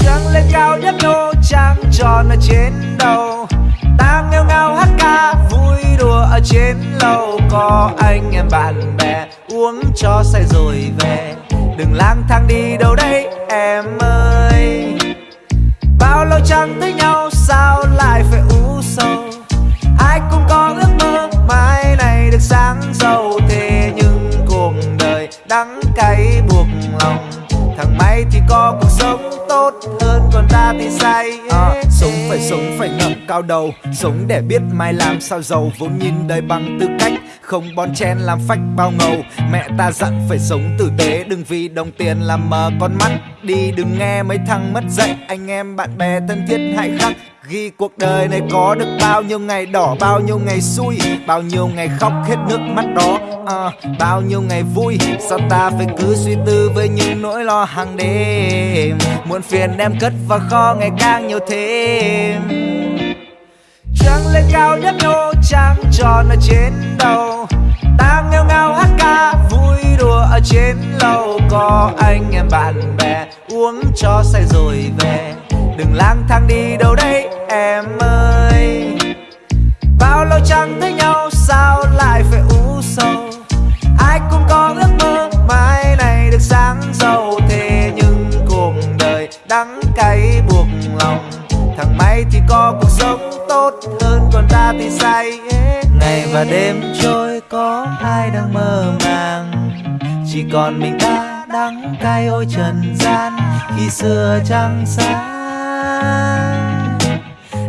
Trăng lên cao nhất nô trăng tròn ở trên đầu. Ta nghêu ngao hát ca, vui đùa ở trên lầu. Có anh em bạn bè uống cho say rồi về. Đừng lang thang đi đâu đấy em ơi. Được sáng giàu thế nhưng cuộc đời đắng cay buộc lòng. Thằng may thì có cuộc sống tốt hơn còn ta thì say à, sống phải sống phải ngẩng cao đầu sống để biết mai làm sao giàu. Vốn nhìn đời bằng tư cách không bon chen làm phách bao ngầu. Mẹ ta dặn phải sống tử tế đừng vì đồng tiền làm mờ con mắt. Đi đừng nghe mấy thằng mất dạy anh em bạn bè thân thiết hãy khắc ghi cuộc đời này có được bao nhiêu ngày đỏ bao nhiêu ngày xui bao nhiêu ngày khóc hết nước mắt đó. À, bao nhiêu ngày vui sao ta phải cứ suy tư với những nỗi lo hàng đêm? Muộn phiền em cất vào kho ngày càng nhiều thêm trăng lên cao nhấp nhô trăng tròn ở trên đầu. Ta nghêu ngao hát ca, vui đùa ở trên lầu. Có anh em bạn bè, uống cho say rồi về. Đừng lang thang đi đâu đấy em ơi. Bao lâu chẳng thấy nhau, sao lại phải u sầu? Ai cũng có ước mơ, mai này được sáng giàu. Thế nhưng cuộc đời đắng cay buộc lòng. Thằng may thì có cuộc sống tốt hơn còn ta thì say ngày và đêm trôi, có ai đang mơ màng? Chỉ còn mình ta đắng cay ôi trần gian khi xưa trăng sáng.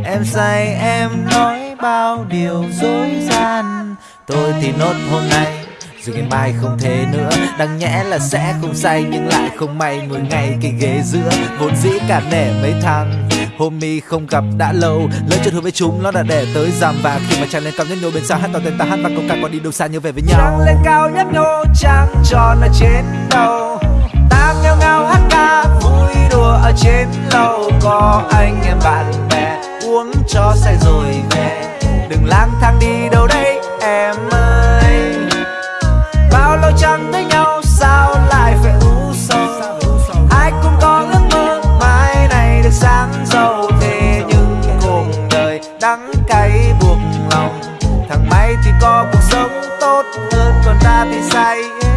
Em say, em nói bao điều dối gian. Tôi thì nốt hôm nay rồi ngày mai không thế nữa. Đáng nhẽ là sẽ không say Nhưng lại không may. Ngồi ngay cái ghế giữa, Vốn dĩ cả nể mấy thằng homie không gặp đã lâu. Lỡ chuyện hứa với chúng nó đã để tới giam và khi mà trăng lên cao nhất nhô bên xa hát tỏ tên ta hát và câu ca còn đi đâu xa như về với nhau. Trăng lên cao nhất nhô trăng tròn ở trên đầu. Ta ngao ngao hát ca vui đùa ở trên lâu, có anh em bạn bè uống cho say rồi về. Đừng lang thang đi đâu đây em ơi. Bao lâu chẳng thấy nhau? I am.